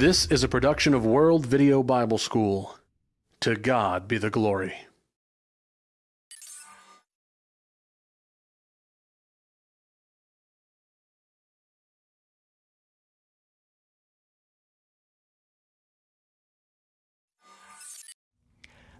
This is a production of World Video Bible School. To God be the glory.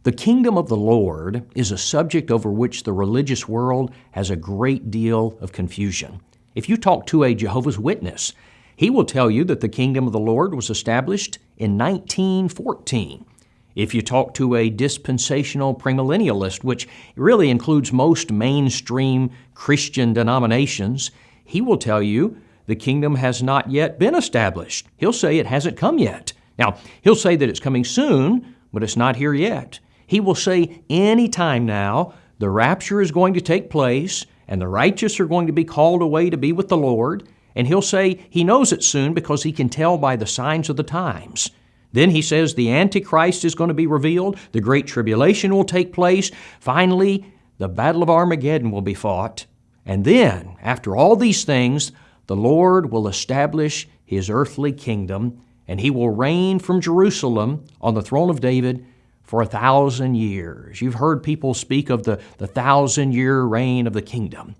The kingdom of the Lord is a subject over which the religious world has a great deal of confusion. If you talk to a Jehovah's Witness, he will tell you that the kingdom of the Lord was established in 1914. If you talk to a dispensational premillennialist, which really includes most mainstream Christian denominations, he will tell you the kingdom has not yet been established. He'll say it hasn't come yet. Now, he'll say that it's coming soon, but it's not here yet. He will say any time now the rapture is going to take place and the righteous are going to be called away to be with the Lord. And he'll say he knows it soon because he can tell by the signs of the times. Then he says the Antichrist is going to be revealed, the Great Tribulation will take place. Finally, the Battle of Armageddon will be fought. And then, after all these things, the Lord will establish his earthly kingdom, and he will reign from Jerusalem on the throne of David for a thousand years. You've heard people speak of the, the thousand year reign of the kingdom.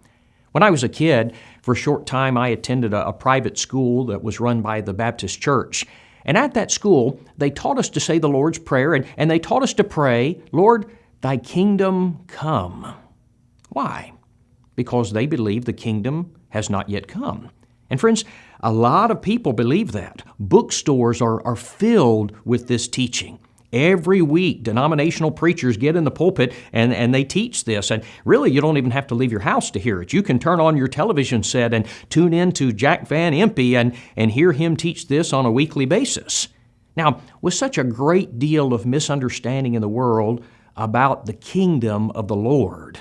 When I was a kid, for a short time, I attended a, a private school that was run by the Baptist Church. And at that school, they taught us to say the Lord's Prayer, and, and they taught us to pray, Lord, thy kingdom come. Why? Because they believe the kingdom has not yet come. And friends, a lot of people believe that. Bookstores are, are filled with this teaching. Every week, denominational preachers get in the pulpit and, and they teach this. And really, you don't even have to leave your house to hear it. You can turn on your television set and tune in to Jack Van Impe and, and hear him teach this on a weekly basis. Now, with such a great deal of misunderstanding in the world about the kingdom of the Lord,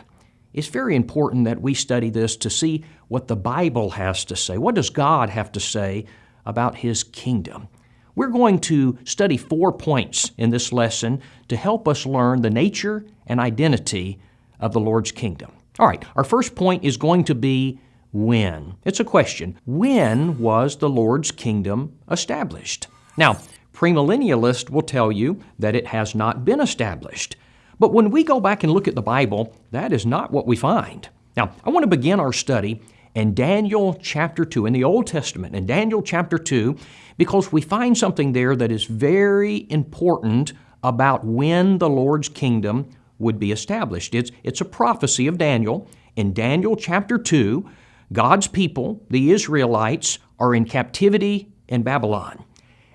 it's very important that we study this to see what the Bible has to say. What does God have to say about His kingdom? We're going to study four points in this lesson to help us learn the nature and identity of the Lord's kingdom. All right, our first point is going to be when. It's a question. When was the Lord's kingdom established? Now, premillennialists will tell you that it has not been established. But when we go back and look at the Bible, that is not what we find. Now, I want to begin our study in Daniel chapter 2, in the Old Testament, in Daniel chapter 2, because we find something there that is very important about when the Lord's kingdom would be established. It's, it's a prophecy of Daniel. In Daniel chapter 2, God's people, the Israelites, are in captivity in Babylon.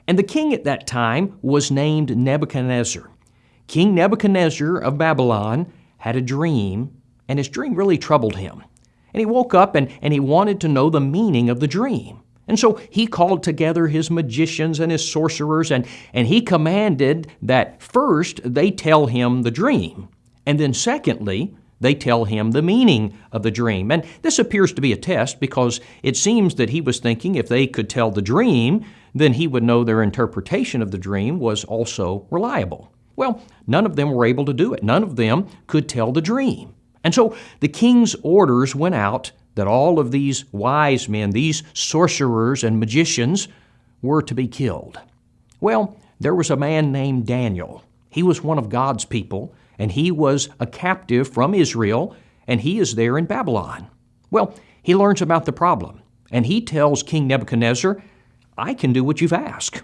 And the king at that time was named Nebuchadnezzar. King Nebuchadnezzar of Babylon had a dream, and his dream really troubled him. And he woke up and, and he wanted to know the meaning of the dream. And so he called together his magicians and his sorcerers, and, and he commanded that first they tell him the dream, and then secondly, they tell him the meaning of the dream. And this appears to be a test because it seems that he was thinking if they could tell the dream, then he would know their interpretation of the dream was also reliable. Well, none of them were able to do it. None of them could tell the dream. And so the king's orders went out that all of these wise men, these sorcerers and magicians, were to be killed. Well, there was a man named Daniel. He was one of God's people, and he was a captive from Israel, and he is there in Babylon. Well, he learns about the problem, and he tells King Nebuchadnezzar, I can do what you've asked.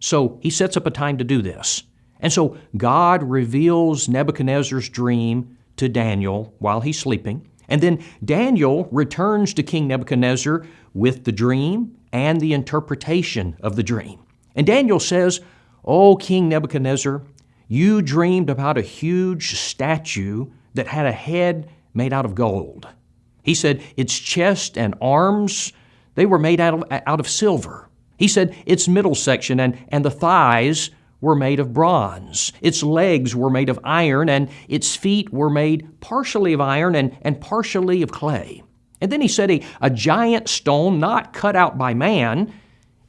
So he sets up a time to do this. And so God reveals Nebuchadnezzar's dream to Daniel while he's sleeping. And then Daniel returns to King Nebuchadnezzar with the dream and the interpretation of the dream. And Daniel says, O King Nebuchadnezzar, you dreamed about a huge statue that had a head made out of gold. He said, its chest and arms, they were made out of, out of silver. He said, its middle section and, and the thighs were made of bronze. Its legs were made of iron, and its feet were made partially of iron and, and partially of clay. And then he said a, a giant stone, not cut out by man,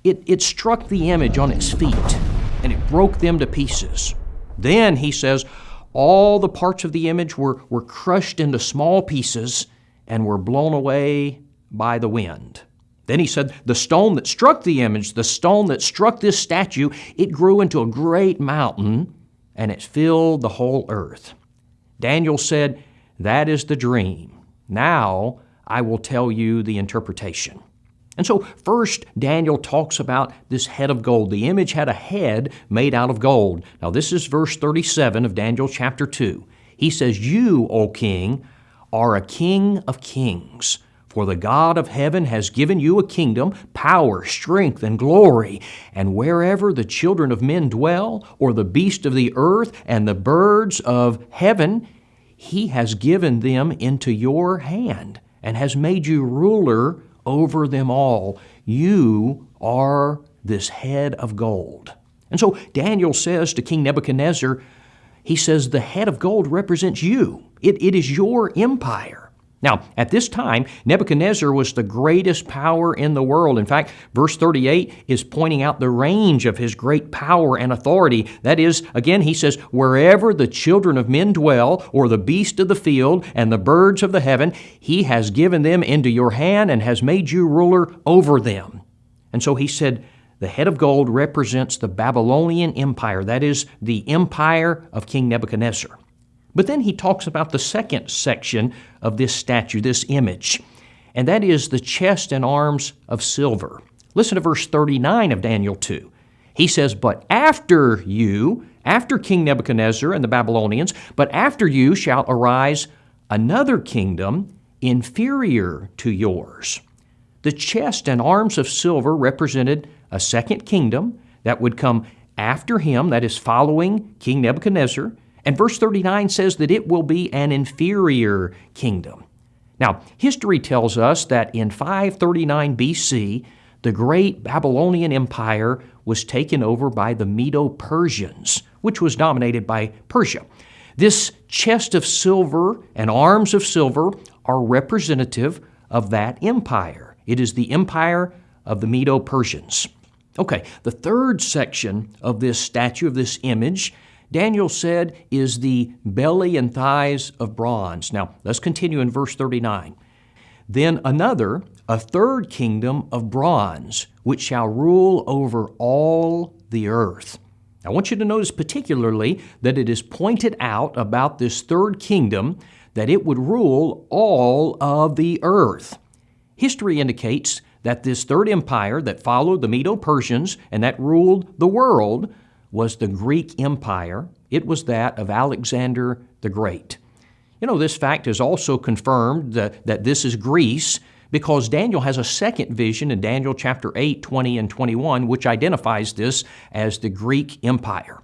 it, it struck the image on its feet, and it broke them to pieces. Then, he says, all the parts of the image were, were crushed into small pieces and were blown away by the wind. Then he said, The stone that struck the image, the stone that struck this statue, it grew into a great mountain and it filled the whole earth. Daniel said, That is the dream. Now I will tell you the interpretation. And so, first, Daniel talks about this head of gold. The image had a head made out of gold. Now, this is verse 37 of Daniel chapter 2. He says, You, O king, are a king of kings. For the God of heaven has given you a kingdom, power, strength, and glory. And wherever the children of men dwell, or the beast of the earth, and the birds of heaven, he has given them into your hand, and has made you ruler over them all. You are this head of gold. And so Daniel says to King Nebuchadnezzar, he says, the head of gold represents you. It, it is your empire. Now, at this time, Nebuchadnezzar was the greatest power in the world. In fact, verse 38 is pointing out the range of his great power and authority. That is, again, he says, Wherever the children of men dwell, or the beast of the field, and the birds of the heaven, he has given them into your hand and has made you ruler over them. And so he said, the head of gold represents the Babylonian Empire, that is, the empire of King Nebuchadnezzar. But then he talks about the second section of this statue, this image, and that is the chest and arms of silver. Listen to verse 39 of Daniel 2. He says, But after you, after King Nebuchadnezzar and the Babylonians, but after you shall arise another kingdom inferior to yours. The chest and arms of silver represented a second kingdom that would come after him, that is, following King Nebuchadnezzar. And verse 39 says that it will be an inferior kingdom. Now, history tells us that in 539 BC, the great Babylonian Empire was taken over by the Medo Persians, which was dominated by Persia. This chest of silver and arms of silver are representative of that empire. It is the empire of the Medo Persians. Okay, the third section of this statue, of this image, Daniel said is the belly and thighs of bronze. Now, let's continue in verse 39. Then another, a third kingdom of bronze, which shall rule over all the earth. I want you to notice particularly that it is pointed out about this third kingdom that it would rule all of the earth. History indicates that this third empire that followed the Medo Persians and that ruled the world was the Greek Empire. It was that of Alexander the Great. You know, this fact is also confirmed that, that this is Greece because Daniel has a second vision in Daniel chapter 8, 20, and 21, which identifies this as the Greek Empire.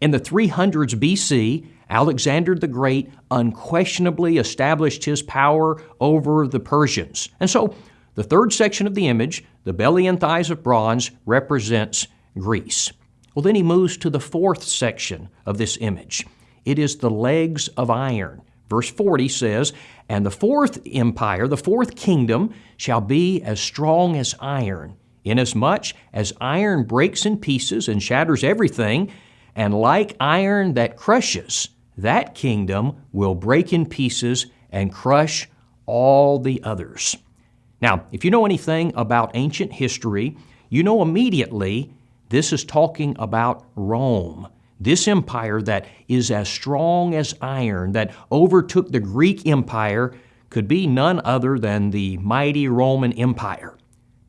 In the 300s BC, Alexander the Great unquestionably established his power over the Persians. And so, the third section of the image, the belly and thighs of bronze, represents Greece. Well, then he moves to the fourth section of this image. It is the legs of iron. Verse 40 says, And the fourth empire, the fourth kingdom, shall be as strong as iron, inasmuch as iron breaks in pieces and shatters everything, and like iron that crushes, that kingdom will break in pieces and crush all the others. Now, if you know anything about ancient history, you know immediately this is talking about Rome. This empire that is as strong as iron, that overtook the Greek Empire, could be none other than the mighty Roman Empire.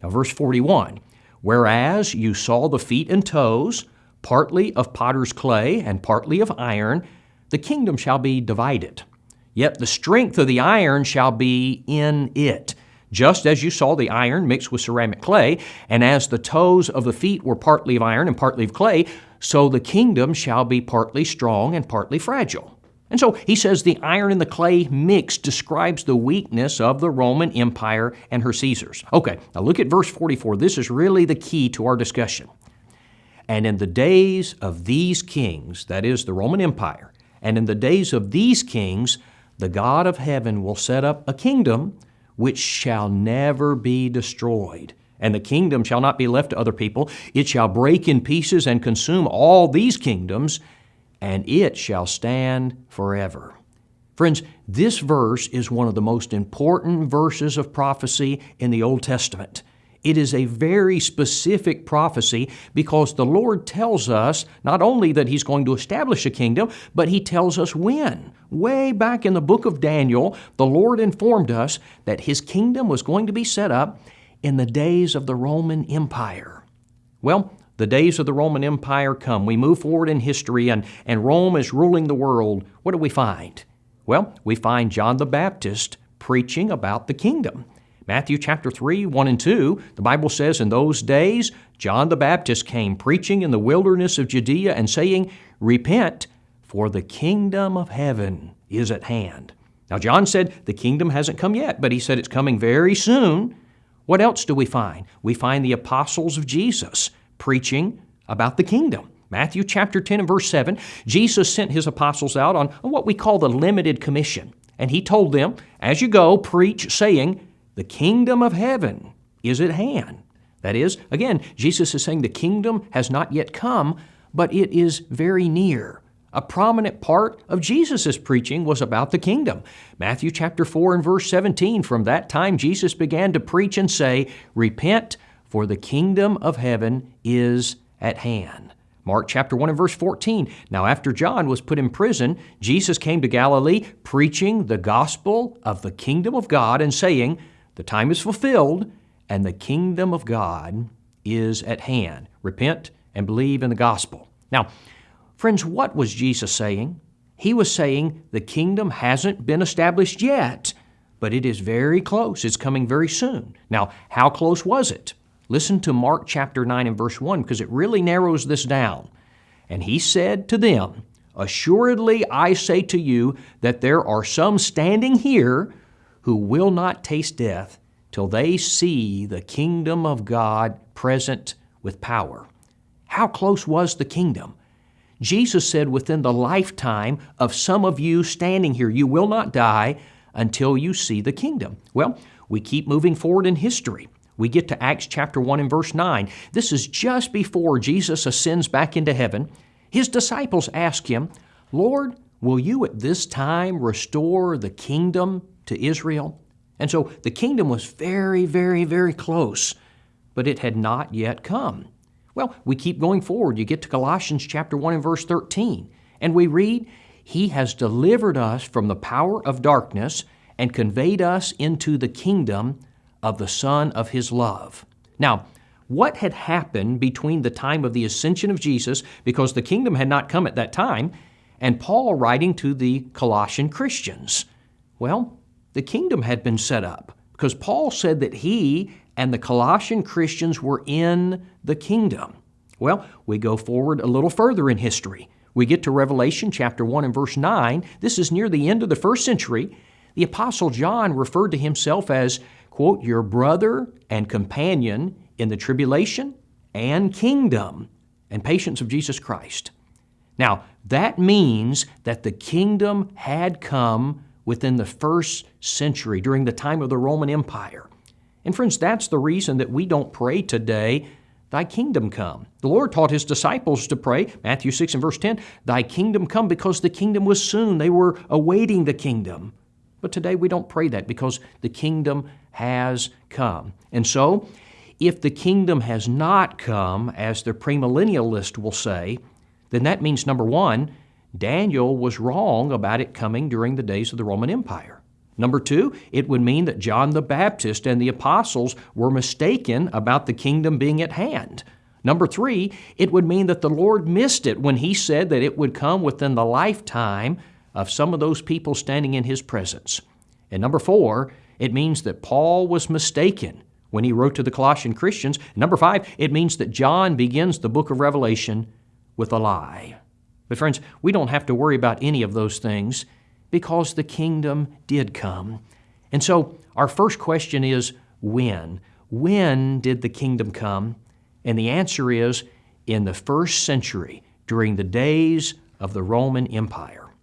Now, verse 41 Whereas you saw the feet and toes, partly of potter's clay and partly of iron, the kingdom shall be divided. Yet the strength of the iron shall be in it just as you saw the iron mixed with ceramic clay, and as the toes of the feet were partly of iron and partly of clay, so the kingdom shall be partly strong and partly fragile. And so he says the iron and the clay mix describes the weakness of the Roman Empire and her Caesars. Okay, now look at verse 44. This is really the key to our discussion. And in the days of these kings, that is the Roman Empire, and in the days of these kings, the God of heaven will set up a kingdom which shall never be destroyed. And the kingdom shall not be left to other people. It shall break in pieces and consume all these kingdoms, and it shall stand forever. Friends, this verse is one of the most important verses of prophecy in the Old Testament. It is a very specific prophecy because the Lord tells us not only that He's going to establish a kingdom, but He tells us when. Way back in the book of Daniel, the Lord informed us that His kingdom was going to be set up in the days of the Roman Empire. Well, the days of the Roman Empire come. We move forward in history, and, and Rome is ruling the world. What do we find? Well, we find John the Baptist preaching about the kingdom. Matthew chapter 3, 1 and 2, the Bible says, In those days, John the Baptist came preaching in the wilderness of Judea and saying, Repent, for the kingdom of heaven is at hand. Now, John said the kingdom hasn't come yet, but he said it's coming very soon. What else do we find? We find the apostles of Jesus preaching about the kingdom. Matthew chapter 10 and verse 7, Jesus sent his apostles out on what we call the limited commission. And he told them, As you go, preach, saying, The kingdom of heaven is at hand. That is, again, Jesus is saying the kingdom has not yet come, but it is very near. A prominent part of Jesus' preaching was about the kingdom. Matthew chapter 4 and verse 17, from that time Jesus began to preach and say, Repent, for the kingdom of heaven is at hand. Mark chapter 1 and verse 14. Now, after John was put in prison, Jesus came to Galilee preaching the gospel of the kingdom of God and saying, The time is fulfilled and the kingdom of God is at hand. Repent and believe in the gospel. Now, friends, what was Jesus saying? He was saying the kingdom hasn't been established yet, but it is very close. It's coming very soon. Now, how close was it? Listen to Mark chapter 9 and verse 1 because it really narrows this down. And he said to them, Assuredly I say to you that there are some standing here who will not taste death till they see the kingdom of God present with power. How close was the kingdom? Jesus said within the lifetime of some of you standing here, you will not die until you see the kingdom. Well, we keep moving forward in history. We get to Acts chapter 1 and verse 9. This is just before Jesus ascends back into heaven. His disciples ask him, Lord, will you at this time restore the kingdom to Israel? And so the kingdom was very, very, very close, but it had not yet come. Well, we keep going forward. You get to Colossians chapter 1 and verse 13, and we read, He has delivered us from the power of darkness and conveyed us into the kingdom of the Son of His love. Now, what had happened between the time of the ascension of Jesus, because the kingdom had not come at that time, and Paul writing to the Colossian Christians? Well, the kingdom had been set up because Paul said that he and the Colossian Christians were in the kingdom. Well, we go forward a little further in history. We get to Revelation chapter 1 and verse 9. This is near the end of the first century. The Apostle John referred to himself as quote, your brother and companion in the tribulation and kingdom and patience of Jesus Christ. Now, that means that the kingdom had come within the first century during the time of the Roman Empire. And friends, that's the reason that we don't pray today, Thy kingdom come. The Lord taught His disciples to pray, Matthew 6 and verse 10, Thy kingdom come, because the kingdom was soon. They were awaiting the kingdom. But today we don't pray that because the kingdom has come. And so, if the kingdom has not come, as the premillennialist will say, then that means number one, Daniel was wrong about it coming during the days of the Roman Empire. Number two, it would mean that John the Baptist and the apostles were mistaken about the kingdom being at hand. Number three, it would mean that the Lord missed it when He said that it would come within the lifetime of some of those people standing in his presence. And number four, it means that Paul was mistaken when he wrote to the Colossian Christians. Number five, it means that John begins the book of Revelation with a lie. But, friends, we don't have to worry about any of those things because the kingdom did come. And so, our first question is when? When did the kingdom come? And the answer is in the first century, during the days of the Roman Empire.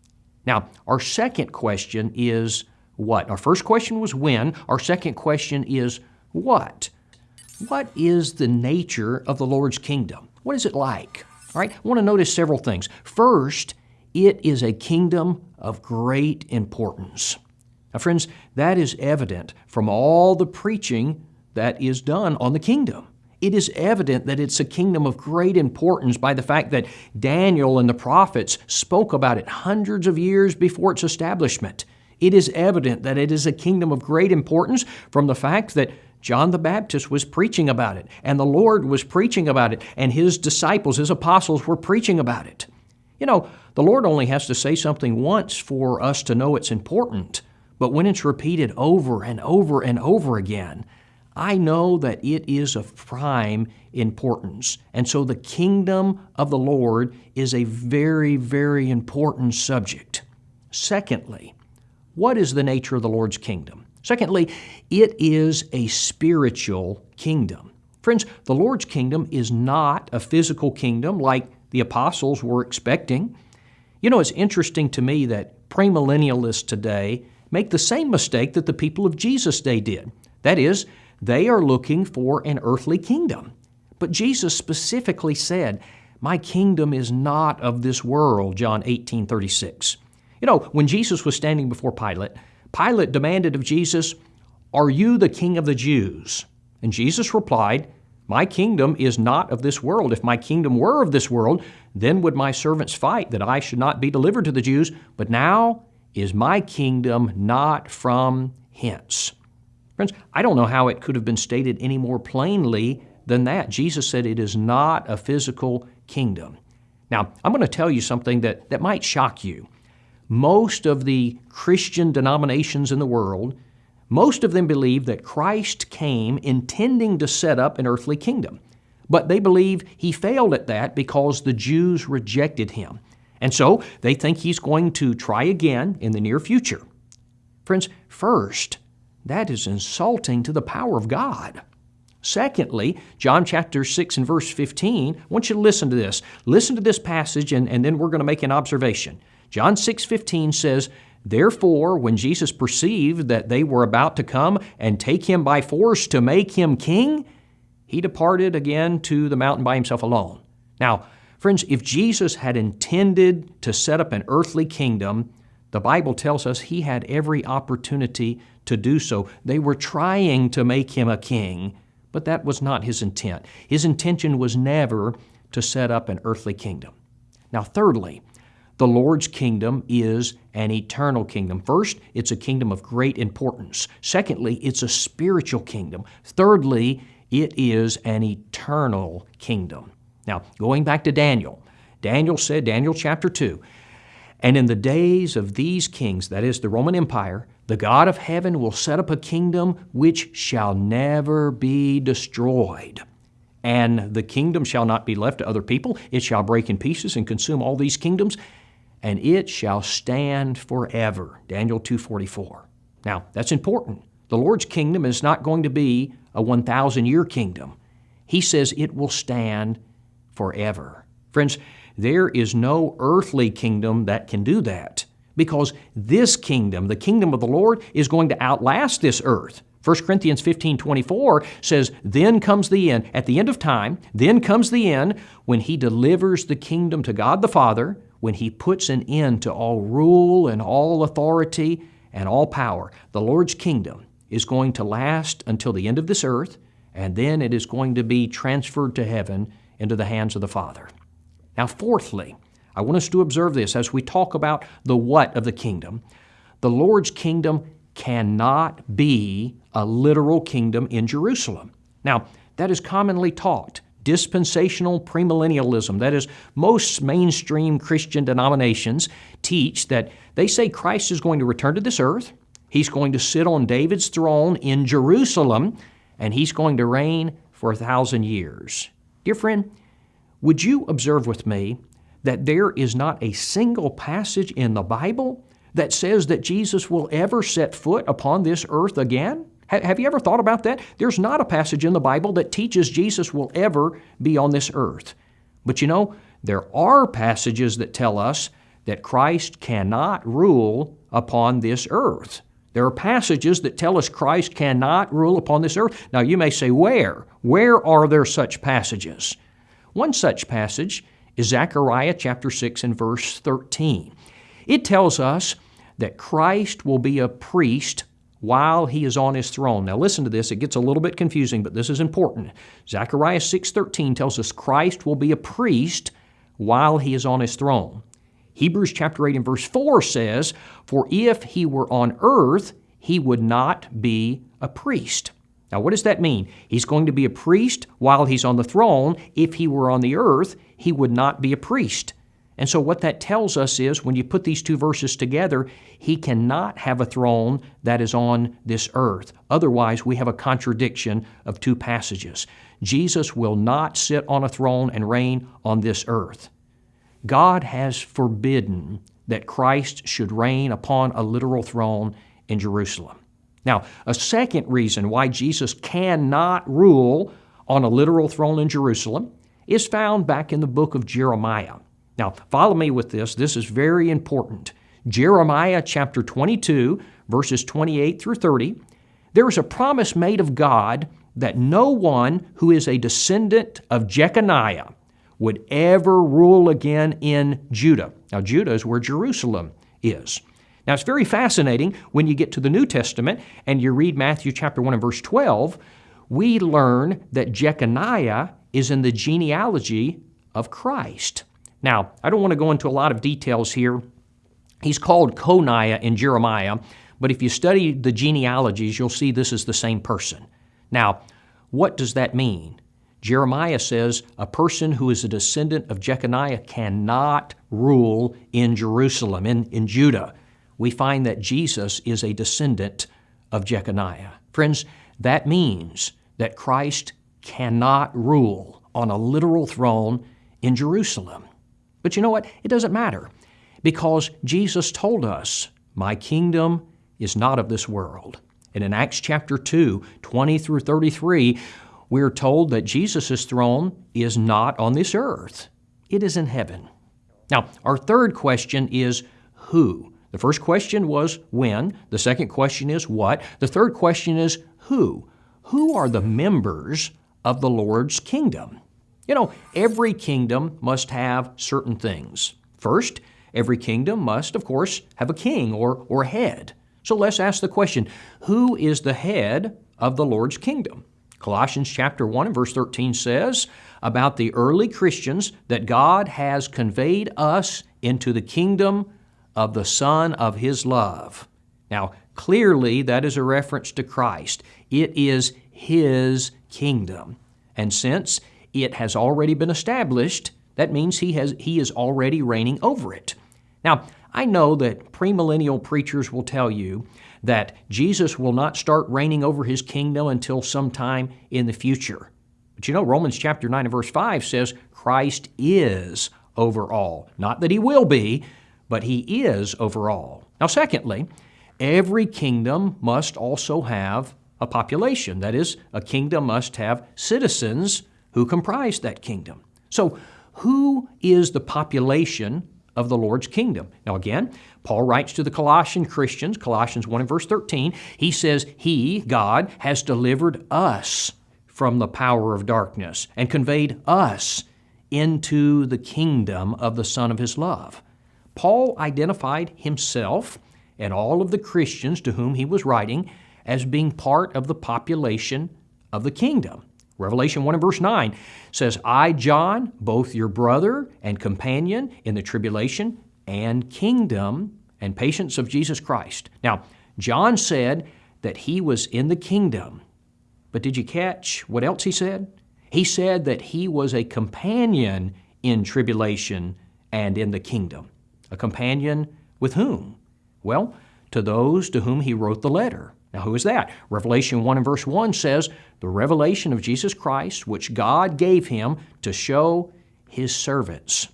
Now, our second question is what? Our first question was when. Our second question is what? What is the nature of the Lord's kingdom? What is it like? All right, I want to notice several things. First, it is a kingdom of great importance. Now, friends, that is evident from all the preaching that is done on the kingdom. It is evident that it's a kingdom of great importance by the fact that Daniel and the prophets spoke about it hundreds of years before its establishment. It is evident that it is a kingdom of great importance from the fact that John the Baptist was preaching about it, and the Lord was preaching about it, and his disciples, his apostles, were preaching about it. You know, the Lord only has to say something once for us to know it's important, but when it's repeated over and over and over again, I know that it is of prime importance. And so the kingdom of the Lord is a very, very important subject. Secondly, what is the nature of the Lord's kingdom? Secondly, it is a spiritual kingdom. Friends, the Lord's kingdom is not a physical kingdom like the apostles were expecting. You know, it's interesting to me that premillennialists today make the same mistake that the people of Jesus' day did. That is, they are looking for an earthly kingdom. But Jesus specifically said, My kingdom is not of this world, John 18 36. You know, when Jesus was standing before Pilate, Pilate demanded of Jesus, Are you the king of the Jews? And Jesus replied, My kingdom is not of this world. If my kingdom were of this world, then would my servants fight that I should not be delivered to the Jews. But now is my kingdom not from hence. Friends, I don't know how it could have been stated any more plainly than that. Jesus said it is not a physical kingdom. Now, I'm going to tell you something that, that might shock you. Most of the Christian denominations in the world, most of them believe that Christ came intending to set up an earthly kingdom. But they believe he failed at that because the Jews rejected him. And so they think he's going to try again in the near future. Friends, first, that is insulting to the power of God. Secondly, John chapter 6 and verse 15, I want you to listen to this. Listen to this passage, and, and then we're going to make an observation. John 6:15 says, Therefore, when Jesus perceived that they were about to come and take him by force to make him king, he departed again to the mountain by himself alone. Now, friends, if Jesus had intended to set up an earthly kingdom, the Bible tells us he had every opportunity to do so. They were trying to make him a king, but that was not his intent. His intention was never to set up an earthly kingdom. Now, thirdly, the Lord's kingdom is an eternal kingdom. First, it's a kingdom of great importance. Secondly, it's a spiritual kingdom. Thirdly, it is an eternal kingdom. Now, going back to Daniel, Daniel said, Daniel chapter 2, and in the days of these kings, that is the Roman Empire, the God of heaven will set up a kingdom which shall never be destroyed. And the kingdom shall not be left to other people. It shall break in pieces and consume all these kingdoms, and it shall stand forever. Daniel 2:44. Now, that's important. The Lord's kingdom is not going to be a 1,000 year kingdom. He says it will stand forever. Friends, there is no earthly kingdom that can do that because this kingdom, the kingdom of the Lord, is going to outlast this earth. 1 Corinthians 15 24 says, Then comes the end. At the end of time, then comes the end when he delivers the kingdom to God the Father, when he puts an end to all rule and all authority and all power. The Lord's kingdom is going to last until the end of this earth, and then it is going to be transferred to heaven into the hands of the Father. Now, fourthly, I want us to observe this as we talk about the what of the kingdom. The Lord's kingdom cannot be a literal kingdom in Jerusalem. Now, that is commonly taught. Dispensational premillennialism, that is, most mainstream Christian denominations teach that they say Christ is going to return to this earth, he's going to sit on David's throne in Jerusalem, and he's going to reign for a thousand years. Dear friend, would you observe with me that there is not a single passage in the Bible that says that Jesus will ever set foot upon this earth again? Have you ever thought about that? There's not a passage in the Bible that teaches Jesus will ever be on this earth. But you know, there are passages that tell us that Christ cannot rule upon this earth. There are passages that tell us Christ cannot rule upon this earth. Now, you may say, where? Where are there such passages? One such passage is Zechariah chapter 6 and verse 13. It tells us that Christ will be a priest while he is on his throne. Now listen to this, it gets a little bit confusing, but this is important. Zechariah 6:13 tells us Christ will be a priest while he is on his throne. Hebrews chapter 8 and verse 4 says, "For if he were on earth, he would not be a priest." Now, what does that mean? He's going to be a priest while he's on the throne. If he were on the earth, he would not be a priest. And so, what that tells us is when you put these two verses together, he cannot have a throne that is on this earth. Otherwise, we have a contradiction of two passages. Jesus will not sit on a throne and reign on this earth. God has forbidden that Christ should reign upon a literal throne in Jerusalem. Now, a second reason why Jesus cannot rule on a literal throne in Jerusalem is found back in the book of Jeremiah. Now, follow me with this. This is very important. Jeremiah chapter 22, verses 28 through 30. There is a promise made of God that no one who is a descendant of Jeconiah would ever rule again in Judah. Now, Judah is where Jerusalem is. Now, it's very fascinating when you get to the New Testament and you read Matthew chapter 1 and verse 12. We learn that Jeconiah is in the genealogy of Christ. Now, I don't want to go into a lot of details here. He's called Coniah in Jeremiah, but if you study the genealogies, you'll see this is the same person. Now, what does that mean? Jeremiah says a person who is a descendant of Jeconiah cannot rule in Jerusalem, in, in Judah. We find that Jesus is a descendant of Jeconiah. Friends, that means that Christ cannot rule on a literal throne in Jerusalem. But you know what? It doesn't matter because Jesus told us, My kingdom is not of this world. And in Acts chapter 2, 20 through 33, we're told that Jesus' throne is not on this earth, it is in heaven. Now, our third question is who? The first question was when. The second question is what. The third question is who. Who are the members of the Lord's kingdom? You know, every kingdom must have certain things. First, every kingdom must, of course, have a king or, or head. So let's ask the question who is the head of the Lord's kingdom? Colossians chapter 1 and verse 13 says about the early Christians that God has conveyed us into the kingdom of the Son of His love. Now, clearly that is a reference to Christ. It is His kingdom. And since it has already been established, that means he, has, he is already reigning over it. Now, I know that premillennial preachers will tell you that Jesus will not start reigning over his kingdom until sometime in the future. But you know, Romans chapter 9 and verse 5 says Christ is over all. Not that he will be, but he is over all. Now, secondly, every kingdom must also have a population. That is, a kingdom must have citizens who comprised that kingdom. So, who is the population of the Lord's kingdom? Now, again, Paul writes to the Colossian Christians, Colossians 1 and verse 13, he says, He, God, has delivered us from the power of darkness and conveyed us into the kingdom of the Son of His love. Paul identified himself and all of the Christians to whom he was writing as being part of the population of the kingdom. Revelation 1 and verse 9 says, I, John, both your brother and companion in the tribulation and kingdom and patience of Jesus Christ. Now, John said that he was in the kingdom. But did you catch what else he said? He said that he was a companion in tribulation and in the kingdom. A companion with whom? Well, to those to whom he wrote the letter. Now, who is that? Revelation 1 and verse 1 says, The revelation of Jesus Christ, which God gave him to show his servants.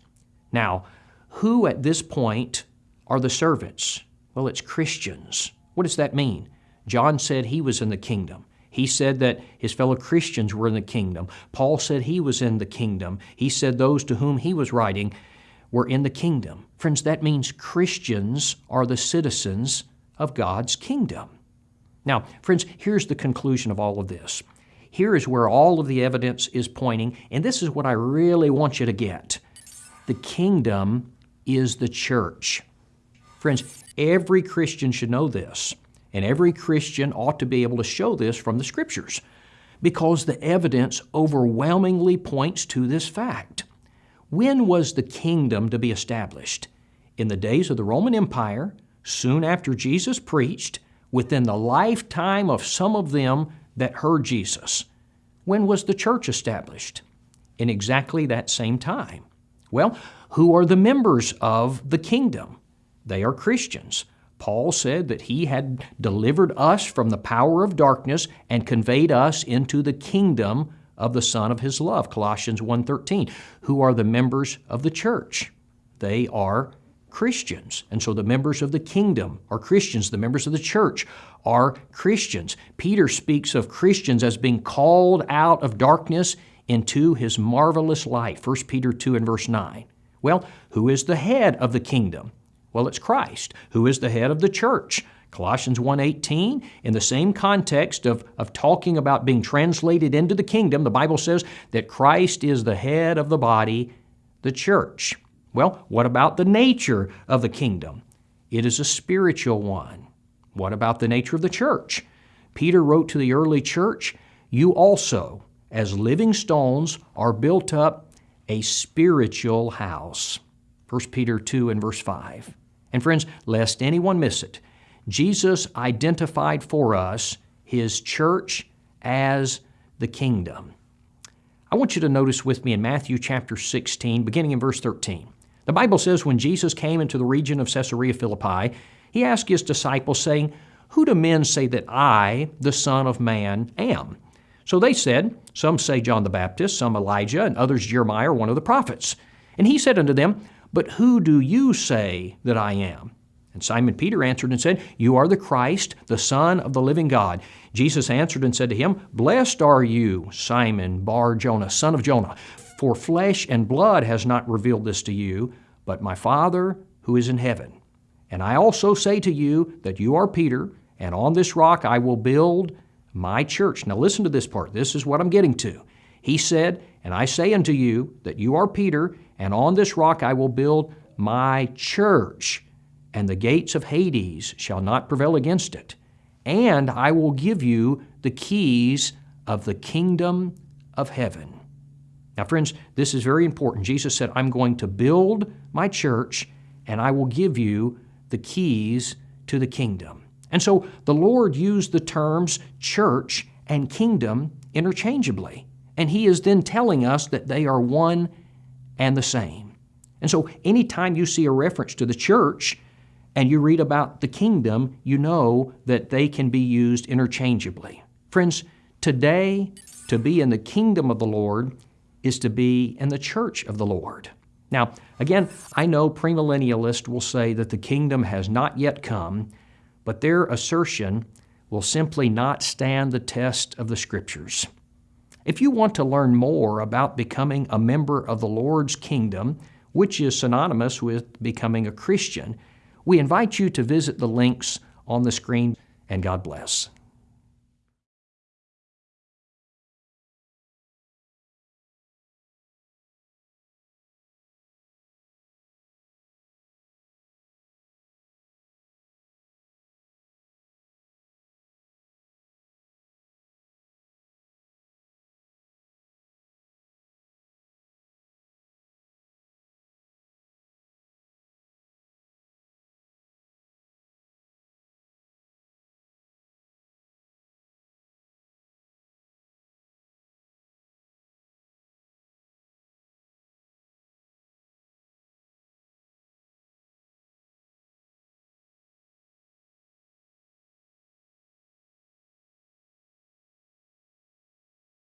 Now, who at this point are the servants? Well, it's Christians. What does that mean? John said he was in the kingdom. He said that his fellow Christians were in the kingdom. Paul said he was in the kingdom. He said those to whom he was writing were in the kingdom. Friends, that means Christians are the citizens of God's kingdom. Now, friends, here's the conclusion of all of this. Here is where all of the evidence is pointing, and this is what I really want you to get. The kingdom is the church. Friends, every Christian should know this. And every Christian ought to be able to show this from the Scriptures because the evidence overwhelmingly points to this fact. When was the kingdom to be established? In the days of the Roman Empire, soon after Jesus preached, within the lifetime of some of them that heard Jesus. When was the church established? In exactly that same time. Well, who are the members of the kingdom? They are Christians. Paul said that he had delivered us from the power of darkness and conveyed us into the kingdom of the Son of his love, Colossians 1:13. Who are the members of the church? They are Christians. And so the members of the kingdom are Christians. The members of the church are Christians. Peter speaks of Christians as being called out of darkness into his marvelous light. 1 Peter 2 and verse 9. Well, who is the head of the kingdom? Well, it's Christ. Who is the head of the church? Colossians 1:18, in the same context of, of talking about being translated into the kingdom, the Bible says that Christ is the head of the body, the church. Well, what about the nature of the kingdom? It is a spiritual one. What about the nature of the church? Peter wrote to the early church, You also, as living stones, are built up a spiritual house. 1 Peter 2 and verse 5. And friends, lest anyone miss it, Jesus identified for us his church as the kingdom. I want you to notice with me in Matthew chapter 16, beginning in verse 13. The Bible says when Jesus came into the region of Caesarea Philippi, he asked his disciples, saying, Who do men say that I, the Son of Man, am? So they said, Some say John the Baptist, some Elijah, and others Jeremiah one of the prophets. And he said unto them, But who do you say that I am? And Simon Peter answered and said, You are the Christ, the Son of the living God. Jesus answered and said to him, Blessed are you, Simon Bar Jonah, son of Jonah, for flesh and blood has not revealed this to you, but my Father who is in heaven. And I also say to you that you are Peter, and on this rock I will build my church. Now listen to this part. This is what I'm getting to. He said, And I say unto you that you are Peter, and on this rock I will build my church, and the gates of Hades shall not prevail against it. And I will give you the keys of the kingdom of heaven. Now, friends, this is very important. Jesus said, I'm going to build my church and I will give you the keys to the kingdom. And so the Lord used the terms church and kingdom interchangeably. And He is then telling us that they are one and the same. And so anytime you see a reference to the church and you read about the kingdom, you know that they can be used interchangeably. Friends, today, to be in the kingdom of the Lord is to be in the church of the Lord. Now, again, I know premillennialists will say that the kingdom has not yet come, but their assertion will simply not stand the test of the Scriptures. If you want to learn more about becoming a member of the Lord's kingdom, which is synonymous with becoming a Christian, we invite you to visit the links on the screen, and God bless.